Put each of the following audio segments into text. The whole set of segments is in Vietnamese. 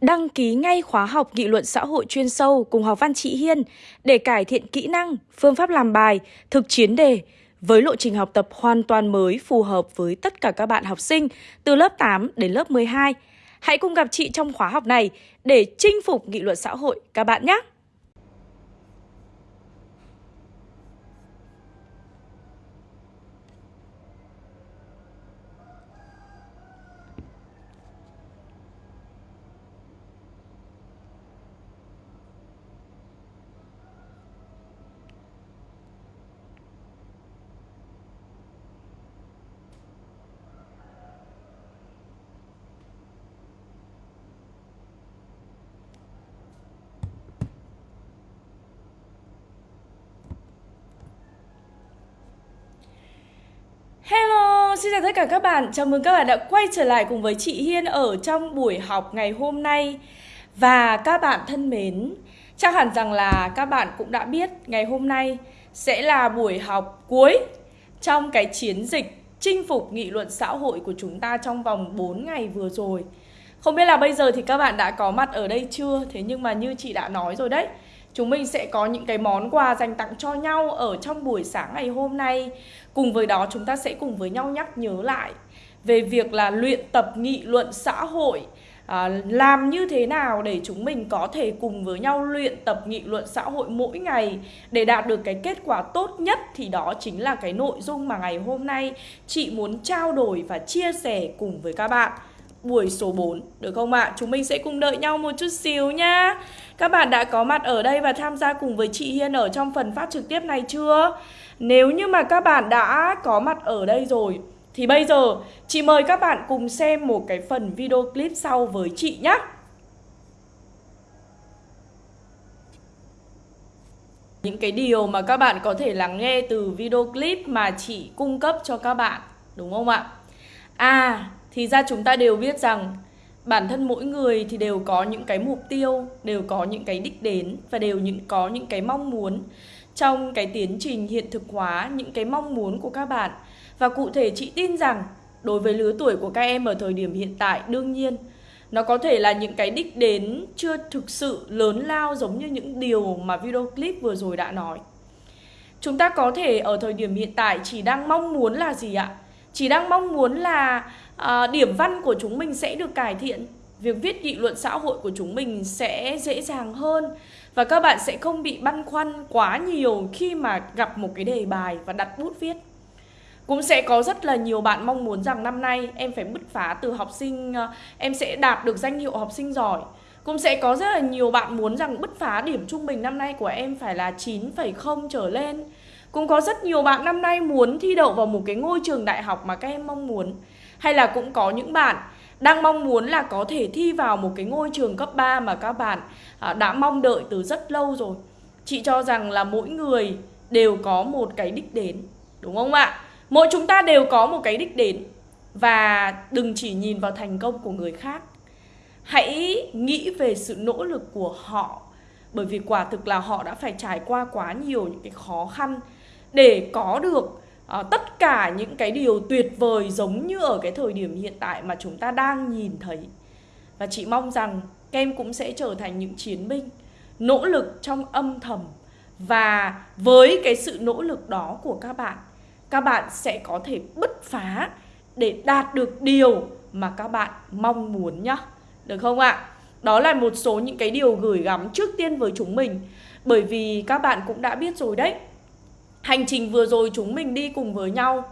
Đăng ký ngay khóa học nghị luận xã hội chuyên sâu cùng học văn chị Hiên để cải thiện kỹ năng, phương pháp làm bài, thực chiến đề với lộ trình học tập hoàn toàn mới phù hợp với tất cả các bạn học sinh từ lớp 8 đến lớp 12. Hãy cùng gặp chị trong khóa học này để chinh phục nghị luận xã hội các bạn nhé! Xin chào tất cả các bạn. Chào mừng các bạn đã quay trở lại cùng với chị Hiên ở trong buổi học ngày hôm nay. Và các bạn thân mến, chắc hẳn rằng là các bạn cũng đã biết ngày hôm nay sẽ là buổi học cuối trong cái chiến dịch chinh phục nghị luận xã hội của chúng ta trong vòng 4 ngày vừa rồi. Không biết là bây giờ thì các bạn đã có mặt ở đây chưa? Thế nhưng mà như chị đã nói rồi đấy, chúng mình sẽ có những cái món quà dành tặng cho nhau ở trong buổi sáng ngày hôm nay Cùng với đó chúng ta sẽ cùng với nhau nhắc nhớ lại về việc là luyện tập nghị luận xã hội à, làm như thế nào để chúng mình có thể cùng với nhau luyện tập nghị luận xã hội mỗi ngày để đạt được cái kết quả tốt nhất thì đó chính là cái nội dung mà ngày hôm nay chị muốn trao đổi và chia sẻ cùng với các bạn buổi số 4 được không ạ? À? Chúng mình sẽ cùng đợi nhau một chút xíu nhá. Các bạn đã có mặt ở đây và tham gia cùng với chị Hiên ở trong phần phát trực tiếp này chưa? Nếu như mà các bạn đã có mặt ở đây rồi thì bây giờ chị mời các bạn cùng xem một cái phần video clip sau với chị nhé. Những cái điều mà các bạn có thể lắng nghe từ video clip mà chị cung cấp cho các bạn, đúng không ạ? À, thì ra chúng ta đều biết rằng bản thân mỗi người thì đều có những cái mục tiêu, đều có những cái đích đến và đều những có những cái mong muốn trong cái tiến trình hiện thực hóa những cái mong muốn của các bạn. Và cụ thể chị tin rằng đối với lứa tuổi của các em ở thời điểm hiện tại đương nhiên nó có thể là những cái đích đến chưa thực sự lớn lao giống như những điều mà video clip vừa rồi đã nói. Chúng ta có thể ở thời điểm hiện tại chỉ đang mong muốn là gì ạ? Chỉ đang mong muốn là à, điểm văn của chúng mình sẽ được cải thiện. Việc viết nghị luận xã hội của chúng mình sẽ dễ dàng hơn Và các bạn sẽ không bị băn khoăn quá nhiều khi mà gặp một cái đề bài và đặt bút viết. Cũng sẽ có rất là nhiều bạn mong muốn rằng năm nay em phải bứt phá từ học sinh ờ, Em sẽ đạt được danh hiệu học sinh giỏi. Cũng sẽ có rất là nhiều bạn muốn rằng bứt phá điểm trung bình năm nay của em phải là 9,0 trở lên. Cũng có rất nhiều bạn năm nay muốn thi đậu vào một cái ngôi trường đại học mà các em mong muốn hay là cũng có những bạn đang mong muốn là có thể thi vào một cái ngôi trường cấp 3 mà các bạn à, đã mong đợi từ rất lâu rồi. Chị cho rằng là mỗi người đều có một cái đích đến, đúng không ạ? Mỗi chúng ta đều có một cái đích đến và đừng chỉ nhìn vào thành công của người khác. Hãy nghĩ về sự nỗ lực của họ bởi vì quả thực là họ đã phải trải qua quá nhiều những cái khó khăn để có được à, tất cả những cái điều tuyệt vời giống như ở cái thời điểm hiện tại mà chúng ta đang nhìn thấy. Và chị mong rằng các em cũng sẽ trở thành những chiến binh nỗ lực trong âm thầm. Và với cái sự nỗ lực đó của các bạn các bạn sẽ có thể bứt phá để đạt được điều mà các bạn mong muốn nhá. Được không ạ? Đó là một số những cái điều gửi gắm trước tiên với chúng mình. Bởi vì các bạn cũng đã biết rồi đấy Hành trình vừa rồi chúng mình đi cùng với nhau.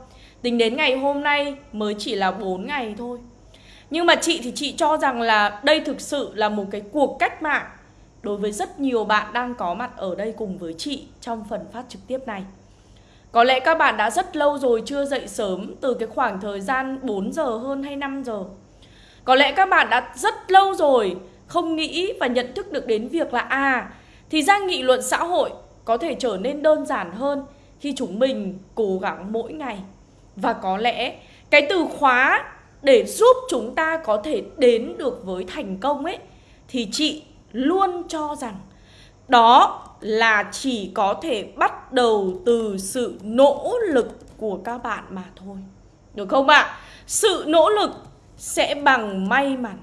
Tính đến ngày hôm nay mới chỉ là 4 ngày thôi. Nhưng mà chị thì chị cho rằng là đây thực sự là một cái cuộc cách mạng Đối với rất nhiều bạn đang có mặt ở đây cùng với chị trong phần phát trực tiếp này. Có lẽ các bạn đã rất lâu rồi chưa dậy sớm từ cái khoảng thời gian 4 giờ hơn hay 5 giờ. Có lẽ các bạn đã rất lâu rồi không nghĩ và nhận thức được đến việc là À, thì ra nghị luận xã hội có thể trở nên đơn giản hơn khi chúng mình cố gắng mỗi ngày và có lẽ cái từ khóa để giúp chúng ta có thể đến được với thành công ấy, thì chị luôn cho rằng đó là chỉ có thể bắt đầu từ sự nỗ lực của các bạn mà thôi. Được không ạ? À? Sự nỗ lực sẽ bằng may mắn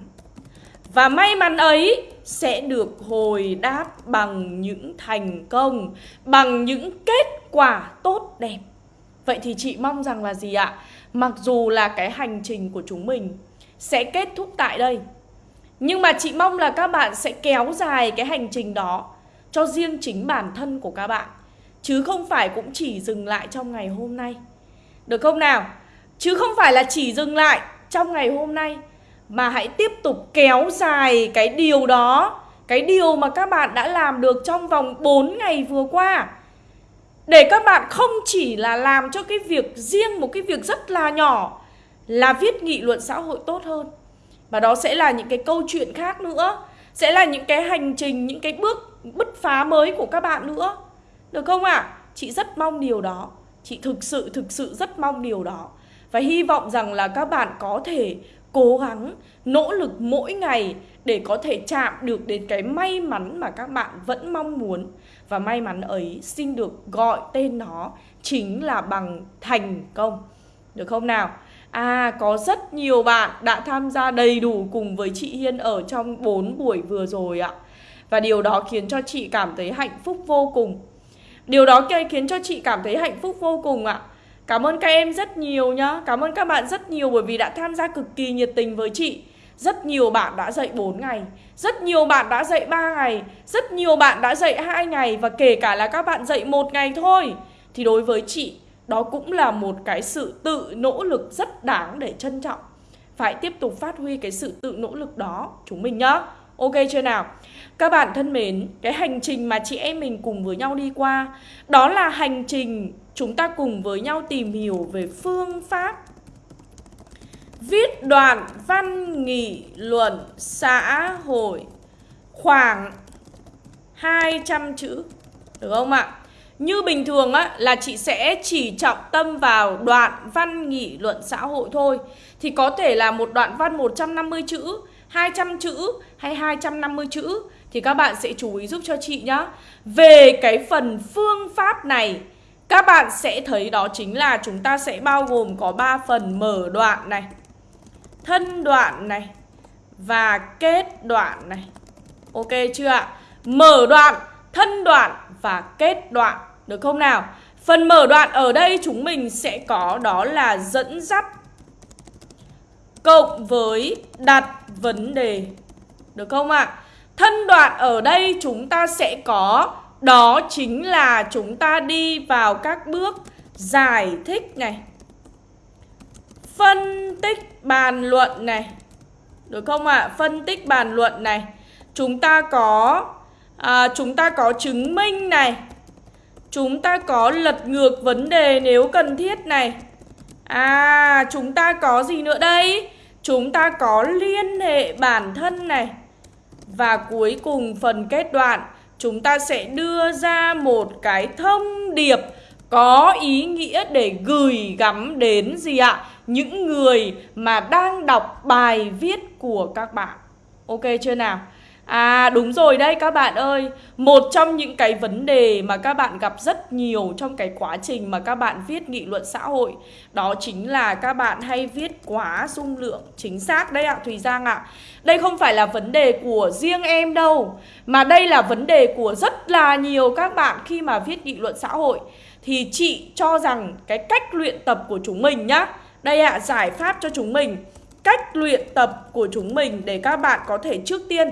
Và may mắn ấy sẽ được hồi đáp bằng những thành công, bằng những kết quả tốt đẹp. Vậy thì chị mong rằng là gì ạ? Mặc dù là cái hành trình của chúng mình sẽ kết thúc tại đây Nhưng mà chị mong là các bạn sẽ kéo dài cái hành trình đó Cho riêng chính bản thân của các bạn Chứ không phải cũng chỉ dừng lại trong ngày hôm nay Được không nào? Chứ không phải là chỉ dừng lại trong ngày hôm nay mà hãy tiếp tục kéo dài cái điều đó, Cái điều mà các bạn đã làm được trong vòng 4 ngày vừa qua. Để các bạn không chỉ là làm cho cái việc riêng một cái việc rất là nhỏ, là viết nghị luận xã hội tốt hơn. Và đó sẽ là những cái câu chuyện khác nữa, sẽ là những cái hành trình, những cái bước bứt phá mới của các bạn nữa. Được không ạ? À? chị rất mong điều đó. Chị thực sự thực sự rất mong điều đó. Và hy vọng rằng là các bạn có thể cố gắng nỗ lực mỗi ngày để có thể chạm được đến cái may mắn mà các bạn vẫn mong muốn và may mắn ấy xin được gọi tên nó chính là bằng thành công. Được không nào? À, có rất nhiều bạn đã tham gia đầy đủ cùng với chị Hiên ở trong 4 buổi vừa rồi ạ. Và điều đó khiến cho chị cảm thấy hạnh phúc vô cùng. Điều đó khiến cho chị cảm thấy hạnh phúc vô cùng ạ. Cảm ơn các em rất nhiều nhá. Cảm ơn các bạn rất nhiều bởi vì đã tham gia cực kỳ nhiệt tình với chị. Rất nhiều bạn đã dạy 4 ngày Rất nhiều bạn đã dạy 3 ngày Rất nhiều bạn đã dạy 2 ngày Và kể cả là các bạn dạy một ngày thôi Thì đối với chị Đó cũng là một cái sự tự nỗ lực rất đáng để trân trọng Phải tiếp tục phát huy cái sự tự nỗ lực đó Chúng mình nhá Ok chưa nào? Các bạn thân mến, cái hành trình mà chị em mình cùng với nhau đi qua Đó là hành trình chúng ta cùng với nhau tìm hiểu về phương pháp Viết đoạn văn nghị luận xã hội khoảng 200 chữ, Được không ạ? Như bình thường á, là chị sẽ chỉ trọng tâm vào đoạn văn nghị luận xã hội thôi Thì có thể là một đoạn văn 150 chữ 200 chữ hay 250 chữ Thì các bạn sẽ chú ý giúp cho chị nhá Về cái phần phương pháp này các bạn sẽ thấy đó chính là chúng ta sẽ bao gồm có 3 phần mở đoạn này thân đoạn này và kết đoạn này. Ok chưa ạ? Mở đoạn, thân đoạn và kết đoạn. Được không nào? Phần mở đoạn ở đây chúng mình sẽ có đó là dẫn dắt cộng với đặt vấn đề. Được không ạ? Thân đoạn ở đây chúng ta sẽ có đó chính là chúng ta đi vào các bước giải thích này phân tích bàn luận này được không ạ? À? Phân tích bàn luận này Chúng ta có à, Chúng ta có chứng minh này Chúng ta có lật ngược vấn đề nếu cần thiết này À chúng ta có gì nữa đây? Chúng ta có liên hệ bản thân này Và cuối cùng phần kết đoạn Chúng ta sẽ đưa ra một cái thông điệp Có ý nghĩa để gửi gắm đến gì ạ? những người mà đang đọc bài viết của các bạn. Ok chưa nào? À đúng rồi đây các bạn ơi. Một trong những cái vấn đề mà các bạn gặp rất nhiều trong cái quá trình mà các bạn viết nghị luận xã hội Đó chính là các bạn hay viết quá dung lượng Chính xác đấy ạ Thùy Giang ạ. Đây không phải là vấn đề của riêng em đâu Mà đây là vấn đề của rất là nhiều các bạn khi mà viết nghị luận xã hội. Thì chị cho rằng cái cách luyện tập của chúng mình nhá. Đây ạ, à, giải pháp cho chúng mình. Cách luyện tập của chúng mình để các bạn có thể trước tiên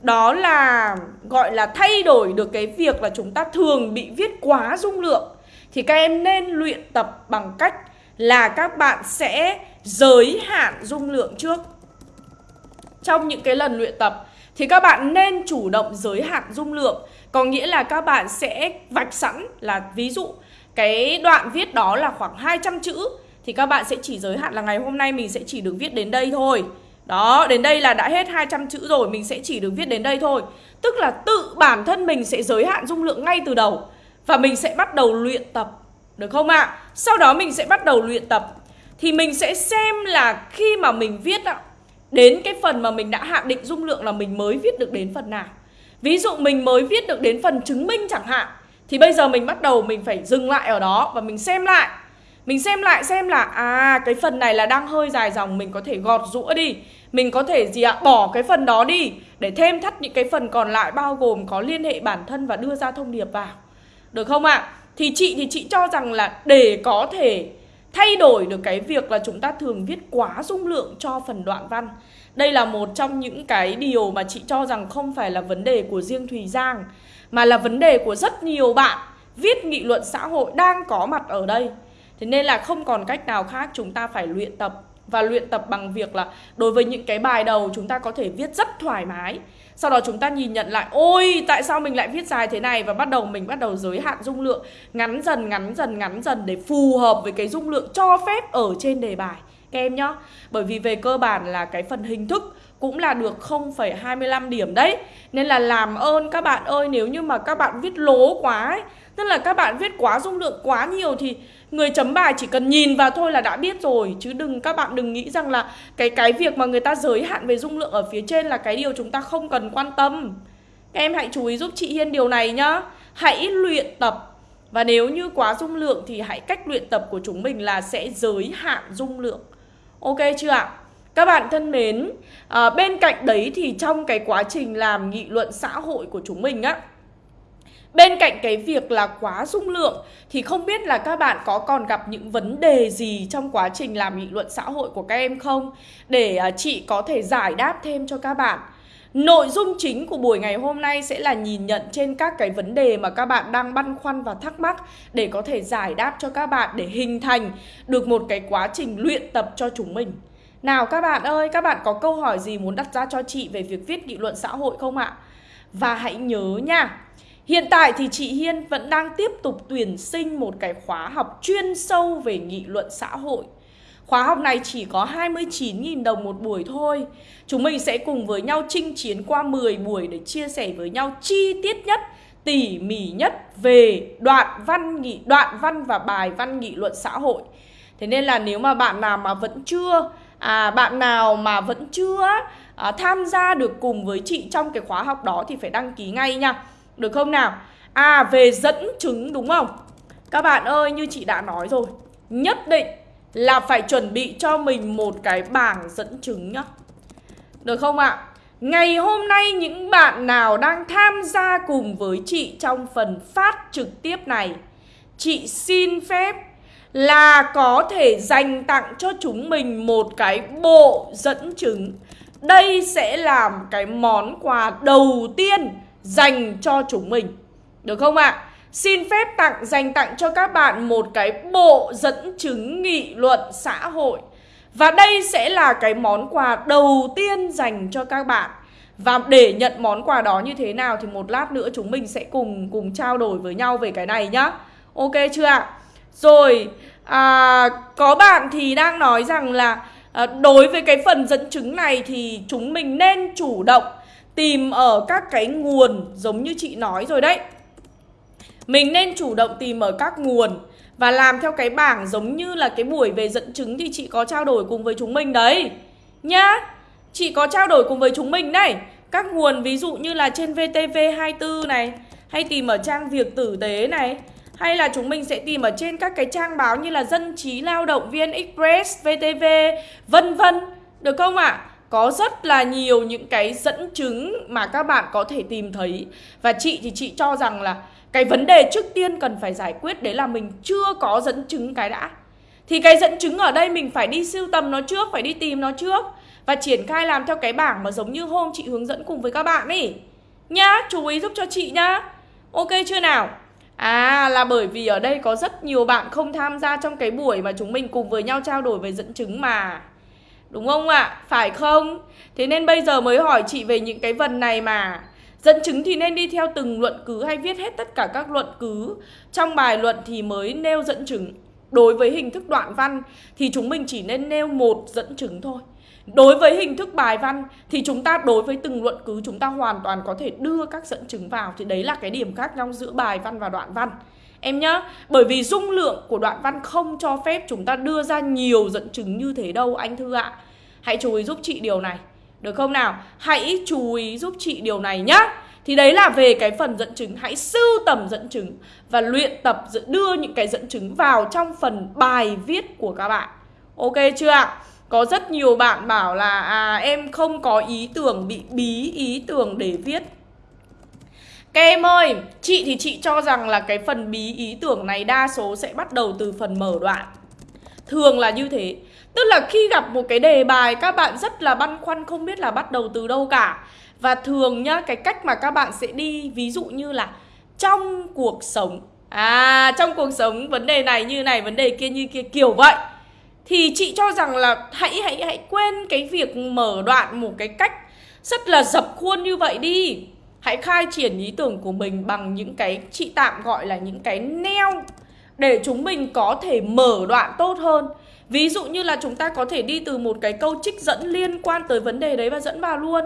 đó là, gọi là, thay đổi được cái việc là chúng ta thường bị viết quá dung lượng. Thì các em nên luyện tập bằng cách là các bạn sẽ giới hạn dung lượng trước. Trong những cái lần luyện tập, thì các bạn nên chủ động giới hạn dung lượng. Có nghĩa là các bạn sẽ vạch sẵn là ví dụ cái đoạn viết đó là khoảng 200 chữ, thì các bạn sẽ chỉ giới hạn là ngày hôm nay mình sẽ chỉ được viết đến đây thôi. Đó, đến đây là đã hết 200 chữ rồi Mình sẽ chỉ được viết đến đây thôi. Tức là tự bản thân mình sẽ giới hạn dung lượng ngay từ đầu. Và mình sẽ bắt đầu luyện tập Được không ạ? À? Sau đó mình sẽ bắt đầu luyện tập. Thì mình sẽ xem là khi mà mình viết ạ Đến cái phần mà mình đã hạn định dung lượng là mình mới viết được đến phần nào. Ví dụ mình mới viết được đến phần chứng minh chẳng hạn Thì bây giờ mình bắt đầu mình phải dừng lại ở đó Và mình xem lại. Mình xem lại xem là À cái phần này là đang hơi dài dòng Mình có thể gọt rũa đi. Mình có thể gì ạ? Bỏ cái phần đó đi, để thêm thắt những cái phần còn lại bao gồm có liên hệ bản thân và đưa ra thông điệp vào. Được không ạ? Thì chị thì chị cho rằng là để có thể thay đổi được cái việc là chúng ta thường viết quá dung lượng cho phần đoạn văn. Đây là một trong những cái điều mà chị cho rằng không phải là vấn đề của riêng Thùy Giang, mà là vấn đề của rất nhiều bạn viết nghị luận xã hội đang có mặt ở đây. Thế nên là không còn cách nào khác, chúng ta phải luyện tập và luyện tập bằng việc là đối với những cái bài đầu chúng ta có thể viết rất thoải mái. Sau đó chúng ta nhìn nhận lại Ôi tại sao mình lại viết dài thế này? Và bắt đầu mình bắt đầu giới hạn dung lượng Ngắn dần ngắn dần ngắn dần Để phù hợp với cái dung lượng cho phép ở trên đề bài. Các em nhá Bởi vì về cơ bản là cái phần hình thức cũng là được 0,25 điểm đấy. Nên là làm ơn các bạn ơi Nếu như mà các bạn viết lố quá ấy Tức là các bạn viết quá dung lượng quá nhiều Thì người chấm bài chỉ cần nhìn vào thôi là đã biết rồi. Chứ đừng các bạn đừng nghĩ rằng là Cái cái việc mà người ta giới hạn về dung lượng ở phía trên Là cái điều chúng ta không cần quan tâm. Các em hãy chú ý giúp chị Hiên điều này nhá. Hãy luyện tập. Và nếu như quá dung lượng thì hãy cách luyện tập của chúng mình là sẽ giới hạn dung lượng. Ok chưa ạ? Các bạn thân mến, à, bên cạnh đấy thì trong cái quá trình làm nghị luận xã hội của chúng mình á Bên cạnh cái việc là quá dung lượng thì không biết là các bạn có còn gặp những vấn đề gì trong quá trình làm nghị luận xã hội của các em không? Để à, chị có thể giải đáp thêm cho các bạn. Nội dung chính của buổi ngày hôm nay sẽ là nhìn nhận trên các cái vấn đề mà các bạn đang băn khoăn và thắc mắc để có thể giải đáp cho các bạn để hình thành được một cái quá trình luyện tập cho chúng mình. Nào các bạn ơi, các bạn có câu hỏi gì muốn đặt ra cho chị về việc viết nghị luận xã hội không ạ? Và hãy nhớ nha, hiện tại thì chị Hiên vẫn đang tiếp tục tuyển sinh một cái khóa học chuyên sâu về nghị luận xã hội. Khóa học này chỉ có 29.000 đồng một buổi thôi. Chúng mình sẽ cùng với nhau chinh chiến qua 10 buổi để chia sẻ với nhau chi tiết nhất, tỉ mỉ nhất về đoạn văn nghị đoạn văn và bài văn nghị luận xã hội. Thế nên là nếu mà bạn nào mà vẫn chưa à, bạn nào mà vẫn chưa à, tham gia được cùng với chị trong cái khóa học đó thì phải đăng ký ngay nha được không nào? À về dẫn chứng đúng không? Các bạn ơi, như chị đã nói rồi Nhất định là phải chuẩn bị cho mình một cái bảng dẫn chứng nhá Được không ạ? Ngày hôm nay những bạn nào đang tham gia cùng với chị trong phần phát trực tiếp này, Chị xin phép là có thể dành tặng cho chúng mình một cái bộ dẫn chứng. Đây sẽ là cái món quà đầu tiên dành cho chúng mình. Được không ạ? À? Xin phép tặng dành tặng cho các bạn một cái bộ dẫn chứng nghị luận xã hội. Và đây sẽ là cái món quà đầu tiên dành cho các bạn. Và để nhận món quà đó như thế nào thì một lát nữa chúng mình sẽ cùng cùng trao đổi với nhau về cái này nhá. Ok chưa ạ? Rồi, à, có bạn thì đang nói rằng là à, đối với cái phần dẫn chứng này thì chúng mình nên chủ động tìm ở các cái nguồn giống như chị nói rồi đấy. Mình nên chủ động tìm ở các nguồn và làm theo cái bảng giống như là cái buổi về dẫn chứng thì chị có trao đổi cùng với chúng mình đấy. Nhá. Chị có trao đổi cùng với chúng mình đấy. Các nguồn ví dụ như là trên VTV24 này, hay tìm ở trang việc tử tế này, hay là chúng mình sẽ tìm ở trên các cái trang báo như là Dân trí Lao động, VN Express, VTV, vân vân. Được không ạ? À? Có rất là nhiều những cái dẫn chứng mà các bạn có thể tìm thấy. Và chị thì chị cho rằng là cái vấn đề trước tiên cần phải giải quyết đấy là mình chưa có dẫn chứng cái đã. Thì cái dẫn chứng ở đây mình phải đi sưu tầm nó trước, phải đi tìm nó trước. Và triển khai làm theo cái bảng mà giống như hôm chị hướng dẫn cùng với các bạn ấy. Nhá, chú ý giúp cho chị nhá. Ok chưa nào? À là bởi vì ở đây có rất nhiều bạn không tham gia trong cái buổi mà chúng mình cùng với nhau trao đổi về dẫn chứng mà Đúng không ạ? À? Phải không? Thế nên bây giờ mới hỏi chị về những cái vần này mà Dẫn chứng thì nên đi theo từng luận cứ hay viết hết tất cả các luận cứ Trong bài luận thì mới nêu dẫn chứng Đối với hình thức đoạn văn thì chúng mình chỉ nên nêu một dẫn chứng thôi Đối với hình thức bài văn thì chúng ta đối với từng luận cứ chúng ta hoàn toàn có thể đưa các dẫn chứng vào Thì đấy là cái điểm khác nhau giữa bài văn và đoạn văn Em nhá, bởi vì dung lượng của đoạn văn không cho phép chúng ta đưa ra nhiều dẫn chứng như thế đâu anh Thư ạ. Hãy chú ý giúp chị điều này. Được không nào? Hãy chú ý giúp chị điều này nhá. Thì đấy là về cái phần dẫn chứng. Hãy sưu tầm dẫn chứng Và luyện tập đưa những cái dẫn chứng vào trong phần bài viết của các bạn. Ok chưa ạ? Có rất nhiều bạn bảo là à em không có ý tưởng bị bí ý tưởng để viết các em ơi, chị thì chị cho rằng là cái phần bí ý tưởng này đa số sẽ bắt đầu từ phần mở đoạn. Thường là như thế. Tức là khi gặp một cái đề bài các bạn rất là băn khoăn không biết là bắt đầu từ đâu cả. Và thường nhá, cái cách mà các bạn sẽ đi ví dụ như là trong cuộc sống. À, trong cuộc sống vấn đề này như này, vấn đề kia như kia kiểu vậy. Thì chị cho rằng là hãy hãy hãy quên cái việc mở đoạn một cái cách rất là dập khuôn như vậy đi. Hãy khai triển ý tưởng của mình bằng những cái chị tạm gọi là những cái neo Để chúng mình có thể mở đoạn tốt hơn Ví dụ như là chúng ta có thể đi từ một cái câu trích dẫn liên quan tới vấn đề đấy và dẫn vào luôn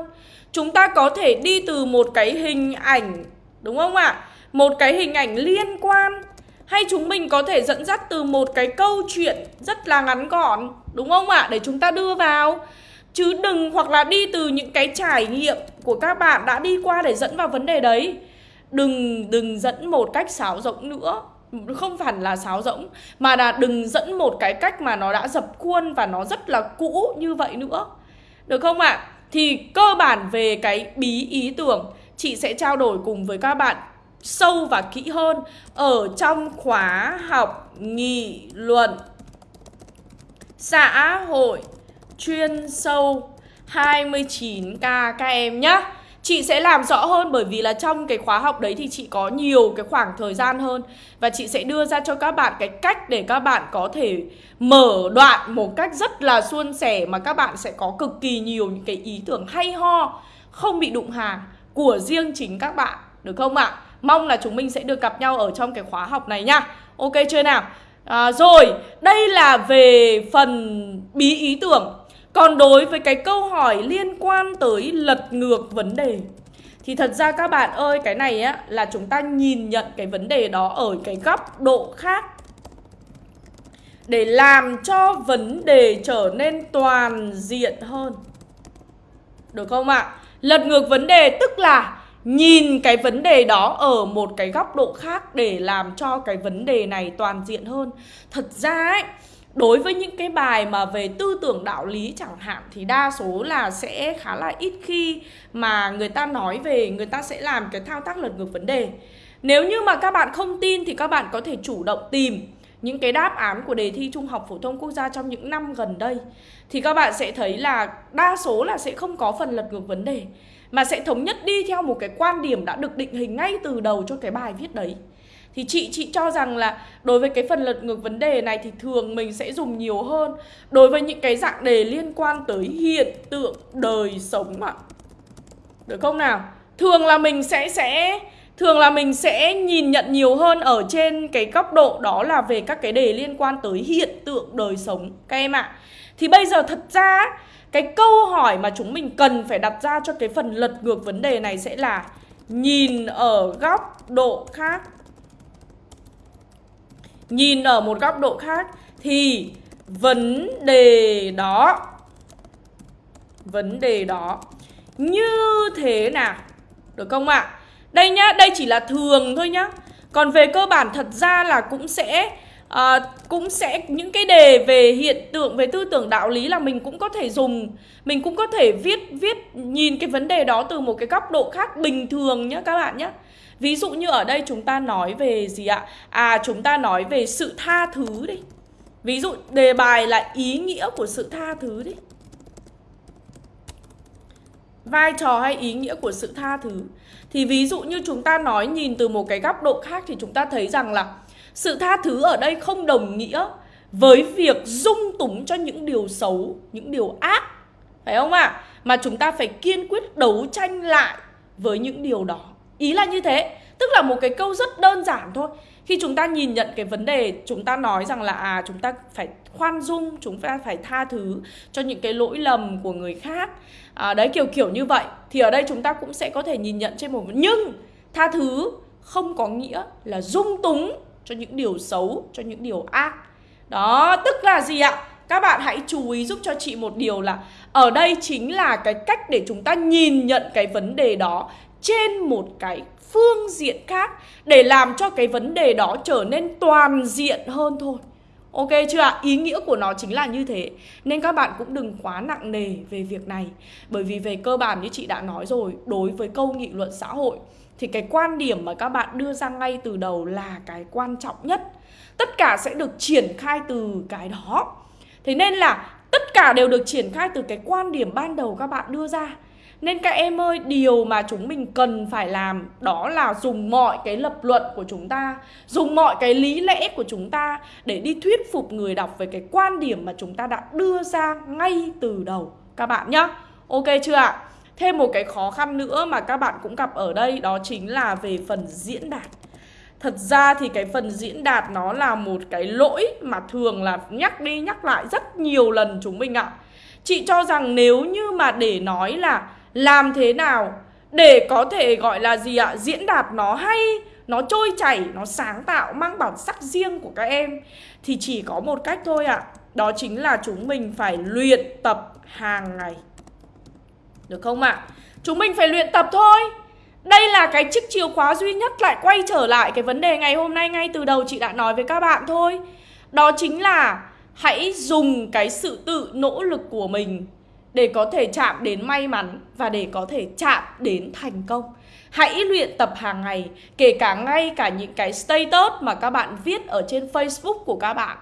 Chúng ta có thể đi từ một cái hình ảnh, Đúng không ạ? À? Một cái hình ảnh liên quan Hay chúng mình có thể dẫn dắt từ một cái câu chuyện rất là ngắn gọn, Đúng không ạ? À? Để chúng ta đưa vào Chứ đừng hoặc là đi từ những cái trải nghiệm của các bạn đã đi qua để dẫn vào vấn đề đấy Đừng đừng dẫn một cách sáo rỗng nữa Không phải là sáo rỗng, Mà là đừng dẫn một cái cách mà nó đã dập khuôn và nó rất là cũ như vậy nữa Được không ạ? À? Thì cơ bản về cái bí ý tưởng, Chị sẽ trao đổi cùng với các bạn sâu và kỹ hơn Ở trong khóa học nghị luận xã hội chuyên sâu 29k các em nhé Chị sẽ làm rõ hơn bởi vì là trong cái khóa học đấy thì chị có nhiều cái khoảng thời gian hơn Và chị sẽ đưa ra cho các bạn cái cách để các bạn có thể mở đoạn một cách rất là suôn sẻ Mà các bạn sẽ có cực kỳ nhiều những cái ý tưởng hay ho Không bị đụng hàng của riêng chính các bạn Được không ạ? À? Mong là chúng mình sẽ được gặp nhau ở trong cái khóa học này nha Ok chưa nào? À, rồi, đây là về phần bí ý tưởng còn đối với cái câu hỏi liên quan tới lật ngược vấn đề, Thì thật ra các bạn ơi, cái này á, là chúng ta nhìn nhận cái vấn đề đó ở cái góc độ khác Để làm cho vấn đề trở nên toàn diện hơn Được không ạ? À? Lật ngược vấn đề tức là nhìn cái vấn đề đó ở một cái góc độ khác để làm cho cái vấn đề này toàn diện hơn Thật ra ấy Đối với những cái bài mà về tư tưởng đạo lý chẳng hạn, thì đa số là sẽ khá là ít khi mà người ta nói về, người ta sẽ làm cái thao tác lật ngược vấn đề. Nếu như mà các bạn không tin thì các bạn có thể chủ động tìm những cái đáp án của đề thi Trung học phổ thông quốc gia trong những năm gần đây thì các bạn sẽ thấy là đa số là sẽ không có phần lật ngược vấn đề, mà sẽ thống nhất đi theo một cái quan điểm đã được định hình ngay từ đầu cho cái bài viết đấy. Thì chị chị cho rằng là đối với cái phần lật ngược vấn đề này thì thường mình sẽ dùng nhiều hơn Đối với những cái dạng đề liên quan tới hiện tượng đời sống ạ Được không nào? Thường là mình sẽ sẽ, Thường là mình sẽ nhìn nhận nhiều hơn ở trên cái góc độ đó là về các cái đề liên quan tới hiện tượng đời sống, các em ạ. Thì bây giờ thật ra, cái câu hỏi mà chúng mình cần phải đặt ra cho cái phần lật ngược vấn đề này sẽ là nhìn ở góc độ khác nhìn ở một góc độ khác thì vấn đề đó vấn đề đó như thế nào được không ạ? À? Đây nhá, đây chỉ là thường thôi nhá. Còn về cơ bản thật ra là cũng sẽ à, cũng sẽ những cái đề về hiện tượng về tư tưởng đạo lý là mình cũng có thể dùng mình cũng có thể viết viết nhìn cái vấn đề đó từ một cái góc độ khác bình thường nhá các bạn nhá Ví dụ như ở đây chúng ta nói về gì ạ? À chúng ta nói về sự tha thứ đi Ví dụ, đề bài là ý nghĩa của sự tha thứ đi Vai trò hay ý nghĩa của sự tha thứ Thì ví dụ như chúng ta nói nhìn từ một cái góc độ khác Thì chúng ta thấy rằng là Sự tha thứ ở đây không đồng nghĩa Với việc dung túng cho những điều xấu, Những điều ác Phải không ạ? À? Mà chúng ta phải kiên quyết đấu tranh lại với những điều đó Ý là như thế Tức là một cái câu rất đơn giản thôi. Khi chúng ta nhìn nhận cái vấn đề Chúng ta nói rằng là à chúng ta phải khoan dung Chúng ta phải tha thứ cho những cái lỗi lầm của người khác. À, Đấy kiểu kiểu như vậy. Thì ở đây chúng ta cũng sẽ có thể nhìn nhận trên một Nhưng tha thứ không có nghĩa là dung túng cho những điều xấu, cho những điều ác. Đó, tức là gì ạ? Các bạn hãy chú ý giúp cho chị một điều là Ở đây chính là cái cách để chúng ta nhìn nhận cái vấn đề đó trên một cái phương diện khác để làm cho cái vấn đề đó trở nên toàn diện hơn thôi. Ok chưa ạ? Ý nghĩa của nó chính là như thế. Nên các bạn cũng đừng quá nặng nề về việc này. Bởi vì về cơ bản như chị đã nói rồi, Đối với câu nghị luận xã hội, Thì cái quan điểm mà các bạn đưa ra ngay từ đầu là cái quan trọng nhất. Tất cả sẽ được triển khai từ cái đó. Thế nên là tất cả đều được triển khai từ cái quan điểm ban đầu các bạn đưa ra nên các em ơi, điều mà chúng mình cần phải làm đó là dùng mọi cái lập luận của chúng ta, dùng mọi cái lý lẽ của chúng ta để đi thuyết phục người đọc về cái quan điểm mà chúng ta đã đưa ra ngay từ đầu các bạn nhá. Ok chưa ạ? Thêm một cái khó khăn nữa mà các bạn cũng gặp ở đây đó chính là về phần diễn đạt. Thật ra thì cái phần diễn đạt nó là một cái lỗi mà thường là nhắc đi nhắc lại rất nhiều lần chúng mình ạ. Chị cho rằng nếu như mà để nói là làm thế nào để có thể, gọi là gì ạ, diễn đạt nó hay, nó trôi chảy, nó sáng tạo, mang bản sắc riêng của các em? Thì chỉ có một cách thôi ạ, đó chính là chúng mình phải luyện tập hàng ngày. Được không ạ? Chúng mình phải luyện tập thôi. Đây là cái chiếc chìa khóa duy nhất lại quay trở lại cái vấn đề ngày hôm nay ngay từ đầu chị đã nói với các bạn thôi. Đó chính là hãy dùng cái sự tự nỗ lực của mình để có thể chạm đến may mắn và để có thể chạm đến thành công. Hãy luyện tập hàng ngày, kể cả ngay cả những cái status mà các bạn viết ở trên Facebook của các bạn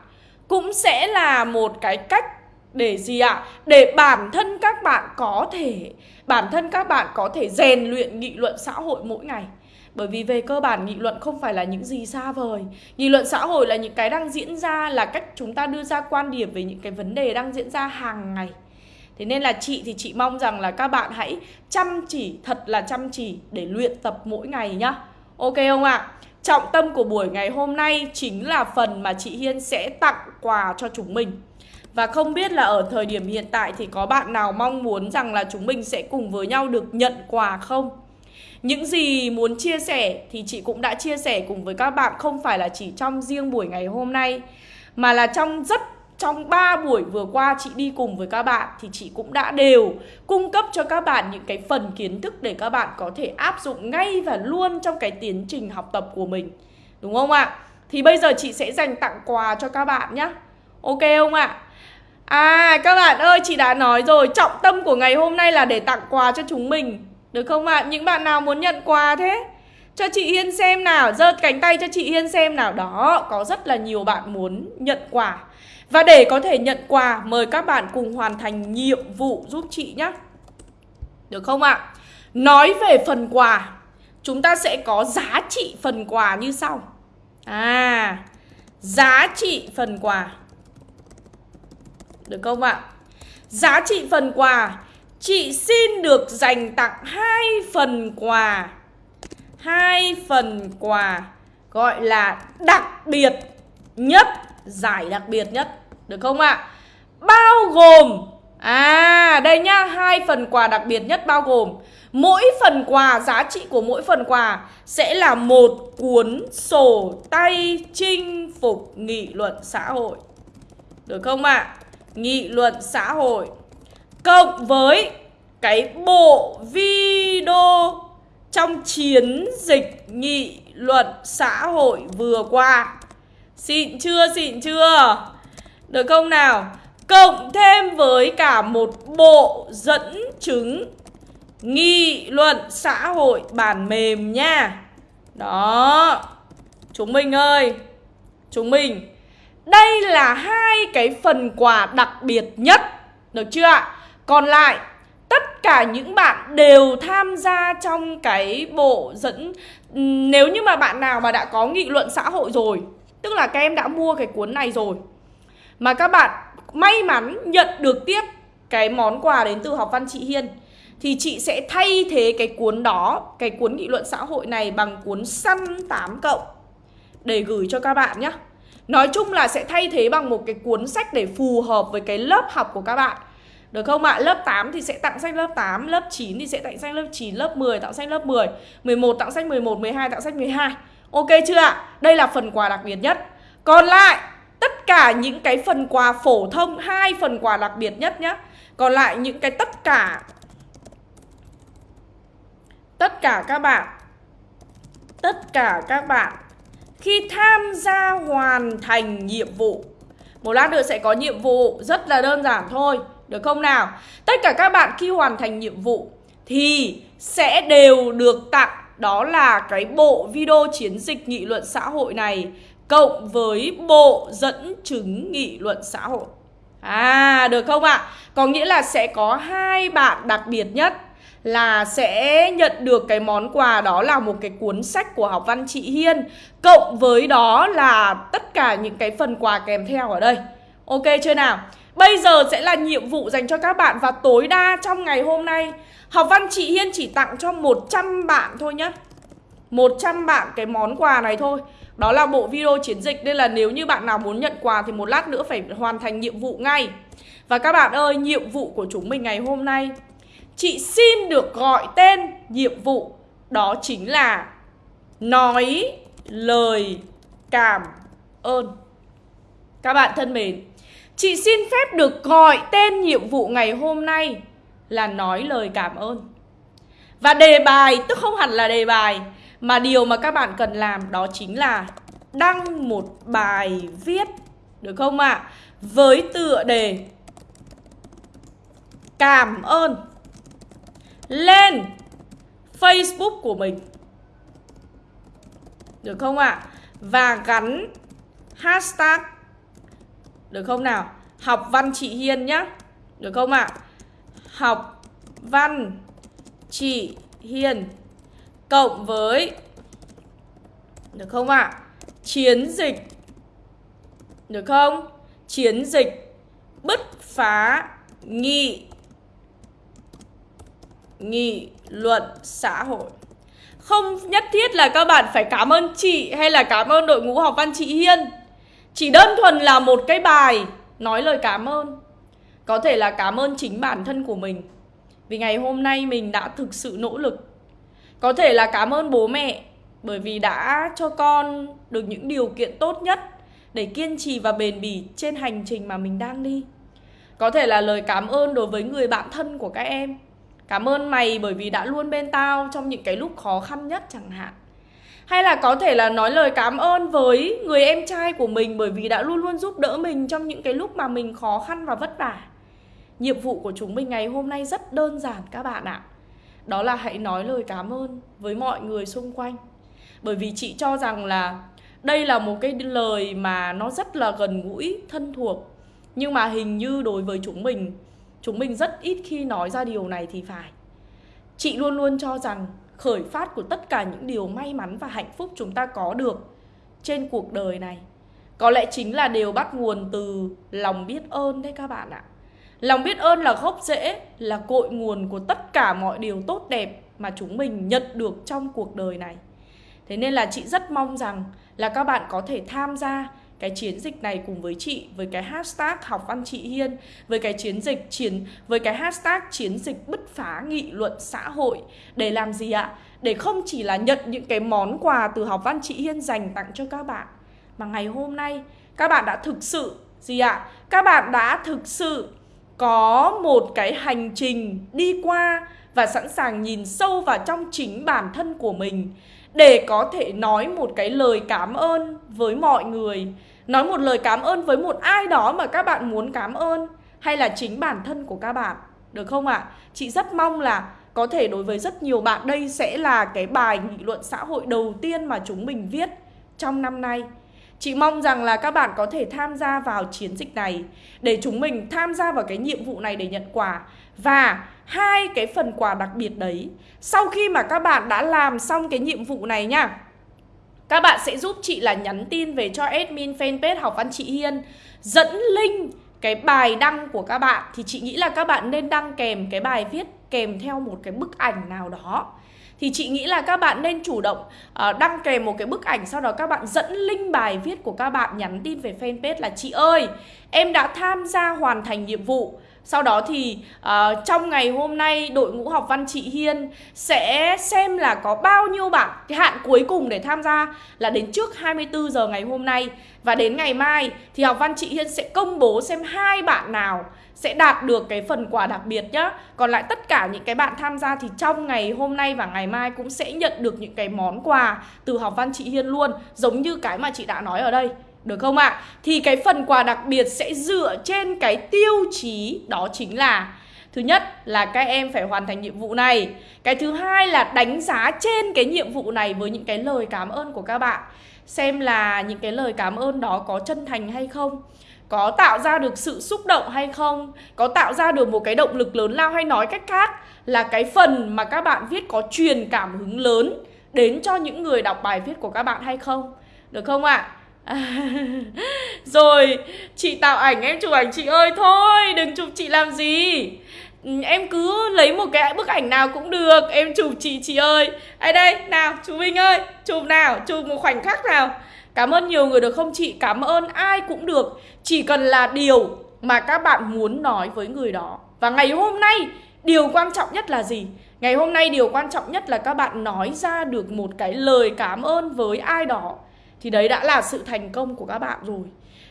cũng sẽ là một cái cách để gì ạ? À? Để bản thân các bạn có thể bản thân các bạn có thể rèn luyện nghị luận xã hội mỗi ngày. Bởi vì về cơ bản nghị luận không phải là những gì xa vời Nghị luận xã hội là những cái đang diễn ra Là cách chúng ta đưa ra quan điểm về những cái vấn đề đang diễn ra hàng ngày Thế nên là chị thì chị mong rằng là các bạn hãy chăm chỉ, thật là chăm chỉ để luyện tập mỗi ngày nhá Ok không ạ? À? Trọng tâm của buổi ngày hôm nay chính là phần mà chị Hiên sẽ tặng quà cho chúng mình Và không biết là ở thời điểm hiện tại thì có bạn nào mong muốn rằng là chúng mình sẽ cùng với nhau được nhận quà không? Những gì muốn chia sẻ thì chị cũng đã chia sẻ cùng với các bạn không phải là chỉ trong riêng buổi ngày hôm nay Mà là trong rất trong 3 buổi vừa qua chị đi cùng với các bạn thì chị cũng đã đều cung cấp cho các bạn những cái phần kiến thức để các bạn có thể áp dụng ngay và luôn trong cái tiến trình học tập của mình. Đúng không ạ? Thì bây giờ chị sẽ dành tặng quà cho các bạn nhé. Ok không ạ? À các bạn ơi, chị đã nói rồi Trọng tâm của ngày hôm nay là để tặng quà cho chúng mình Được không ạ? Những bạn nào muốn nhận quà thế? Cho chị Hiên xem nào giơ cánh tay cho chị Hiên xem nào Đó, Có rất là nhiều bạn muốn nhận quà và để có thể nhận quà, mời các bạn cùng hoàn thành nhiệm vụ giúp chị nhé. Được không ạ? À? Nói về phần quà, chúng ta sẽ có giá trị phần quà như sau. À, giá trị phần quà. Được không ạ? À? Giá trị phần quà, chị xin được dành tặng hai phần quà. Hai phần quà gọi là đặc biệt nhất, giải đặc biệt nhất được không ạ? À? Bao gồm À đây nhá, hai phần quà đặc biệt nhất bao gồm Mỗi phần quà, giá trị của mỗi phần quà Sẽ là một cuốn sổ tay chinh phục nghị luận xã hội Được không ạ? À? Nghị luận xã hội Cộng với cái bộ video trong chiến dịch nghị luận xã hội vừa qua Xịn chưa, xịn chưa? Được không nào? Cộng thêm với cả một bộ dẫn chứng nghị luận xã hội bản mềm nha. Đó. Chúng mình ơi, chúng mình đây là hai cái phần quà đặc biệt nhất. Được chưa ạ? Còn lại tất cả những bạn đều tham gia trong cái bộ dẫn nếu như mà bạn nào mà đã có nghị luận xã hội rồi, tức là các em đã mua cái cuốn này rồi mà các bạn may mắn nhận được tiếp cái món quà đến từ học văn chị Hiên thì chị sẽ thay thế cái cuốn đó, cái cuốn nghị luận xã hội này bằng cuốn săn 8 cộng để gửi cho các bạn nhé. Nói chung là sẽ thay thế bằng một cái cuốn sách để phù hợp với cái lớp học của các bạn. Được không ạ? Lớp 8 thì sẽ tặng sách lớp 8, lớp 9 thì sẽ tặng sách lớp 9, lớp 10 tặng sách lớp 10, 11 tặng sách 11, 12 tặng sách 12. Ok chưa ạ? Đây là phần quà đặc biệt nhất. Còn lại tất cả những cái phần quà phổ thông, hai phần quà đặc biệt nhất nhé còn lại những cái tất cả tất cả các bạn, tất cả các bạn khi tham gia hoàn thành nhiệm vụ. Một lát nữa sẽ có nhiệm vụ Rất là đơn giản thôi, Được không nào? Tất cả các bạn khi hoàn thành nhiệm vụ Thì sẽ đều được tặng, Đó là cái bộ video chiến dịch nghị luận xã hội này. Cộng với bộ dẫn chứng nghị luận xã hội À được không ạ? À? Có nghĩa là sẽ có hai bạn đặc biệt nhất là sẽ nhận được cái món quà đó là một cái cuốn sách của học văn chị Hiên, Cộng với đó là tất cả những cái phần quà kèm theo ở đây Ok chưa nào? Bây giờ sẽ là nhiệm vụ dành cho các bạn và tối đa trong ngày hôm nay, Học văn chị Hiên chỉ tặng cho 100 bạn thôi nhé 100 bạn cái món quà này thôi đó là bộ video chiến dịch Nên là nếu như bạn nào muốn nhận quà thì một lát nữa phải hoàn thành nhiệm vụ ngay. Và các bạn ơi, nhiệm vụ của chúng mình ngày hôm nay. Chị xin được gọi tên nhiệm vụ Đó chính là Nói lời cảm ơn. Các bạn thân mến Chị xin phép được gọi tên nhiệm vụ ngày hôm nay Là nói lời cảm ơn. Và đề bài, tức không hẳn là đề bài mà điều mà các bạn cần làm đó chính là Đăng một bài viết, Được không ạ? À? Với tựa đề Cảm ơn lên Facebook của mình Được không ạ? À? Và gắn hashtag, Được không nào? Học văn chị Hiên nhá Được không ạ? À? Học văn chị Hiên Cộng với, Được không ạ? À? Chiến dịch, Được không? Chiến dịch bứt phá nghị nghị luận xã hội Không nhất thiết là các bạn phải cảm ơn chị hay là cảm ơn đội ngũ học văn chị Hiên Chỉ đơn thuần là một cái bài nói lời cảm ơn Có thể là cảm ơn chính bản thân của mình Vì ngày hôm nay mình đã thực sự nỗ lực có thể là cảm ơn bố mẹ, Bởi vì đã cho con được những điều kiện tốt nhất Để kiên trì và bền bỉ trên hành trình mà mình đang đi Có thể là lời cảm ơn đối với người bạn thân của các em Cảm ơn mày bởi vì đã luôn bên tao trong những cái lúc khó khăn nhất chẳng hạn hay là có thể là nói lời cảm ơn với người em trai của mình bởi vì đã luôn luôn giúp đỡ mình trong những cái lúc mà mình khó khăn và vất vả. Nhiệm vụ của chúng mình ngày hôm nay rất đơn giản các bạn ạ. Đó là hãy nói lời cảm ơn với mọi người xung quanh. Bởi vì chị cho rằng là đây là một cái lời mà nó rất là gần gũi, thân thuộc. Nhưng mà hình như đối với chúng mình Chúng mình rất ít khi nói ra điều này thì phải Chị luôn luôn cho rằng khởi phát của tất cả những điều may mắn và hạnh phúc chúng ta có được trên cuộc đời này Có lẽ chính là đều bắt nguồn từ lòng biết ơn đấy các bạn ạ Lòng biết ơn là gốc rễ, là cội nguồn của tất cả mọi điều tốt đẹp mà chúng mình nhận được trong cuộc đời này Thế nên là chị rất mong rằng là các bạn có thể tham gia cái chiến dịch này cùng với chị với cái hashtag học văn chị Hiên với cái chiến dịch chiến với cái hashtag chiến dịch bứt phá nghị luận xã hội để làm gì ạ? Để không chỉ là nhận những cái món quà từ học văn chị Hiên dành tặng cho các bạn mà ngày hôm nay các bạn đã thực sự gì ạ? Các bạn đã thực sự có một cái hành trình đi qua và sẵn sàng nhìn sâu vào trong chính bản thân của mình để có thể nói một cái lời cảm ơn với mọi người Nói một lời cảm ơn với một ai đó mà các bạn muốn cảm ơn Hay là chính bản thân của các bạn, Được không ạ? À? Chị rất mong là có thể đối với rất nhiều bạn, đây sẽ là cái bài nghị luận xã hội đầu tiên mà chúng mình viết trong năm nay Chị mong rằng là các bạn có thể tham gia vào chiến dịch này, Để chúng mình tham gia vào cái nhiệm vụ này để nhận quà. Và hai cái phần quà đặc biệt đấy, Sau khi mà các bạn đã làm xong cái nhiệm vụ này nha, các bạn sẽ giúp chị là nhắn tin về cho admin fanpage học văn chị Hiên, Dẫn link cái bài đăng của các bạn. Thì chị nghĩ là các bạn nên đăng kèm cái bài viết kèm theo một cái bức ảnh nào đó thì chị nghĩ là các bạn nên chủ động uh, đăng kèm một cái bức ảnh sau đó các bạn dẫn link bài viết của các bạn nhắn tin về fanpage là chị ơi em đã tham gia hoàn thành nhiệm vụ. Sau đó thì uh, trong ngày hôm nay đội ngũ học văn chị Hiên sẽ xem là có bao nhiêu bạn Cái hạn cuối cùng để tham gia là đến trước 24 giờ ngày hôm nay. Và đến ngày mai thì học văn chị Hiên sẽ công bố xem hai bạn nào sẽ đạt được cái phần quà đặc biệt nhá. Còn lại tất cả những cái bạn tham gia thì trong ngày hôm nay và ngày mai cũng sẽ nhận được những cái món quà từ học văn chị Hiên luôn Giống như cái mà chị đã nói ở đây. Được không ạ? À? Thì cái phần quà đặc biệt sẽ dựa trên cái tiêu chí đó chính là, Thứ nhất là các em phải hoàn thành nhiệm vụ này Cái thứ hai là đánh giá trên cái nhiệm vụ này với những cái lời cảm ơn của các bạn Xem là những cái lời cảm ơn đó có chân thành hay không, Có tạo ra được sự xúc động hay không, Có tạo ra được một cái động lực lớn lao hay nói cách khác Là cái phần mà các bạn viết có truyền cảm hứng lớn Đến cho những người đọc bài viết của các bạn hay không Được không ạ? À? rồi, chị tạo ảnh em chụp ảnh chị ơi Thôi, đừng chụp chị làm gì. Ừ, em cứ lấy một cái bức ảnh nào cũng được Em chụp chị chị ơi. Ai đây nào chú Vinh ơi Chụp nào chụp một khoảnh khắc nào. Cảm ơn nhiều người được không chị? Cảm ơn ai cũng được. Chỉ cần là điều mà các bạn muốn nói với người đó. Và ngày hôm nay Điều quan trọng nhất là gì? Ngày hôm nay điều quan trọng nhất là các bạn nói ra được một cái lời cảm ơn với ai đó. Thì đấy đã là sự thành công của các bạn rồi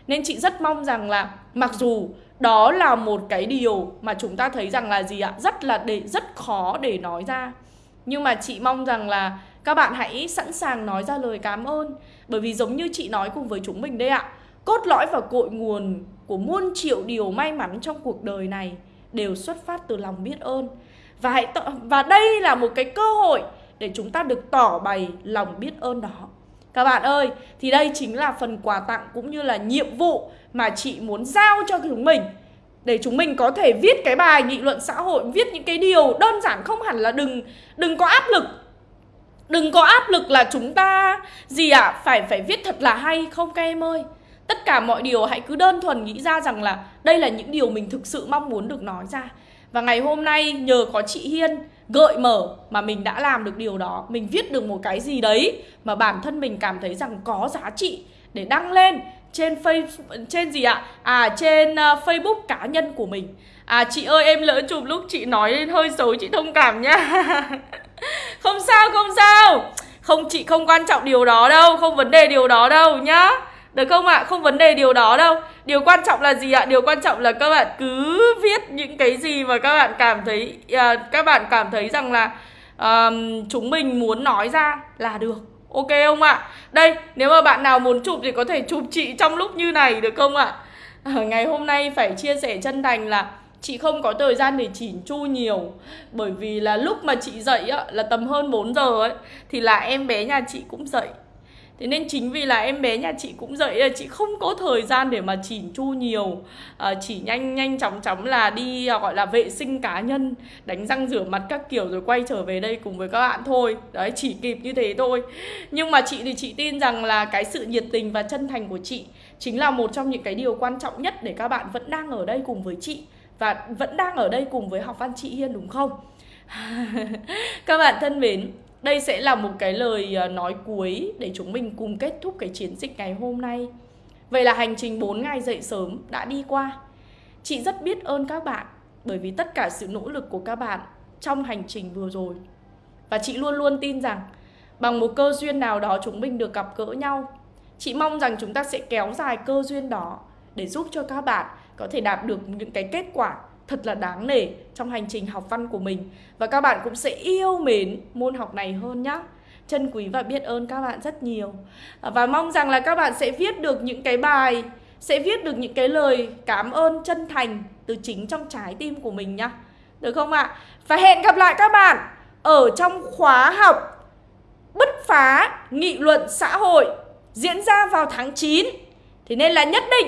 Nên chị rất mong rằng là Mặc dù đó là một cái điều mà chúng ta thấy rằng là gì ạ? Rất là để rất khó để nói ra. Nhưng mà chị mong rằng là các bạn hãy sẵn sàng nói ra lời cảm ơn Bởi vì giống như chị nói cùng với chúng mình đây ạ Cốt lõi và cội nguồn của muôn triệu điều may mắn trong cuộc đời này Đều xuất phát từ lòng biết ơn Và, hãy và đây là một cái cơ hội để chúng ta được tỏ bày lòng biết ơn đó các bạn ơi, thì đây chính là phần quà tặng cũng như là nhiệm vụ mà chị muốn giao cho chúng mình để chúng mình có thể viết cái bài nghị luận xã hội, viết những cái điều đơn giản không hẳn là đừng đừng có áp lực. Đừng có áp lực là chúng ta gì ạ, à, phải phải viết thật là hay không các em ơi. Tất cả mọi điều hãy cứ đơn thuần nghĩ ra rằng là đây là những điều mình thực sự mong muốn được nói ra. Và ngày hôm nay nhờ có chị Hiên gợi mở mà mình đã làm được điều đó Mình viết được một cái gì đấy mà bản thân mình cảm thấy rằng có giá trị để đăng lên trên Facebook trên gì ạ? À trên uh, Facebook cá nhân của mình. À chị ơi em lỡ chụp lúc chị nói hơi xấu chị thông cảm nhá. không sao không sao. Không chị không quan trọng điều đó đâu, không vấn đề điều đó đâu nhá. Được không ạ? À? Không vấn đề điều đó đâu Điều quan trọng là gì ạ? Điều quan trọng là các bạn cứ viết những cái gì mà các bạn cảm thấy à, Các bạn cảm thấy rằng là à, chúng mình muốn nói ra là được Ok không ạ? À? Đây, nếu mà bạn nào muốn chụp thì có thể chụp chị trong lúc như này được không ạ? À? Ngày hôm nay phải chia sẻ chân thành là Chị không có thời gian để chỉn chu nhiều Bởi vì là lúc mà chị dậy á, là tầm hơn 4 giờ ấy Thì là em bé nhà chị cũng dậy Thế nên chính vì là em bé nhà chị cũng dậy Chị không có thời gian để mà chỉn chu nhiều. À, Chỉ nhanh nhanh chóng chóng là đi à, gọi là vệ sinh cá nhân Đánh răng rửa mặt các kiểu rồi quay trở về đây cùng với các bạn thôi. Đấy chỉ kịp như thế thôi. Nhưng mà chị thì chị tin rằng là cái sự nhiệt tình và chân thành của chị Chính là một trong những cái điều quan trọng nhất để các bạn vẫn đang ở đây cùng với chị Và vẫn đang ở đây cùng với học văn chị Hiên đúng không? các bạn thân mến đây sẽ là một cái lời ờ, nói cuối để chúng mình cùng kết thúc cái chiến dịch ngày hôm nay. Vậy là hành trình 4 ngày dậy sớm đã đi qua. Chị rất biết ơn các bạn bởi vì tất cả sự nỗ lực của các bạn trong hành trình vừa rồi. Và chị luôn luôn tin rằng bằng một cơ duyên nào đó chúng mình được gặp gỡ nhau. Chị mong rằng chúng ta sẽ kéo dài cơ duyên đó để giúp cho các bạn có thể đạt được những cái kết quả thật là đáng nể trong hành trình học văn của mình. Và các bạn cũng sẽ yêu mến môn học này hơn nhá. Trân quý và biết ơn các bạn rất nhiều. Và mong rằng là các bạn sẽ viết được những cái bài, sẽ viết được những cái lời cảm ơn chân thành từ chính trong trái tim của mình nhá. Được không ạ? Và hẹn gặp lại các bạn ở trong khóa học bứt phá nghị luận xã hội diễn ra vào tháng 9 thì nên là nhất định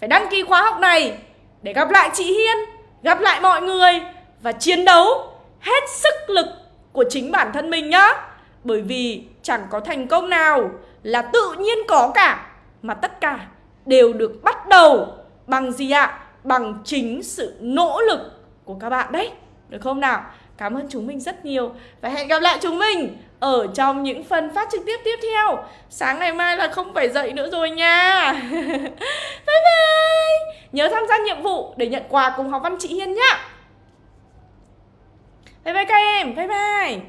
phải đăng ký khóa học này để gặp lại chị Hiên gặp lại mọi người và chiến đấu hết sức lực của chính bản thân mình nhá. Bởi vì chẳng có thành công nào là tự nhiên có cả, mà tất cả đều được bắt đầu bằng gì ạ? Bằng chính sự nỗ lực của các bạn đấy. Được không nào? Cảm ơn chúng mình rất nhiều và hẹn gặp lại chúng mình ở trong những phần phát trực tiếp tiếp theo. Sáng ngày mai là không phải dậy nữa rồi nha. bye bye. Nhớ tham gia nhiệm vụ để nhận quà cùng học văn chị Hiên nhá. Bye bye các em. Bye bye.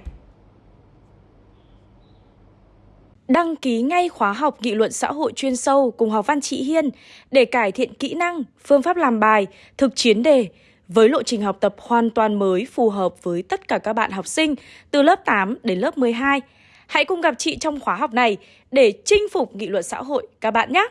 Đăng ký ngay khóa học nghị luận xã hội chuyên sâu cùng học văn chị Hiên để cải thiện kỹ năng, phương pháp làm bài, thực chiến đề với lộ trình học tập hoàn toàn mới, phù hợp với tất cả các bạn học sinh, từ lớp 8 đến lớp 12. Hãy cùng gặp chị trong khóa học này để chinh phục nghị luận xã hội, các bạn nhé!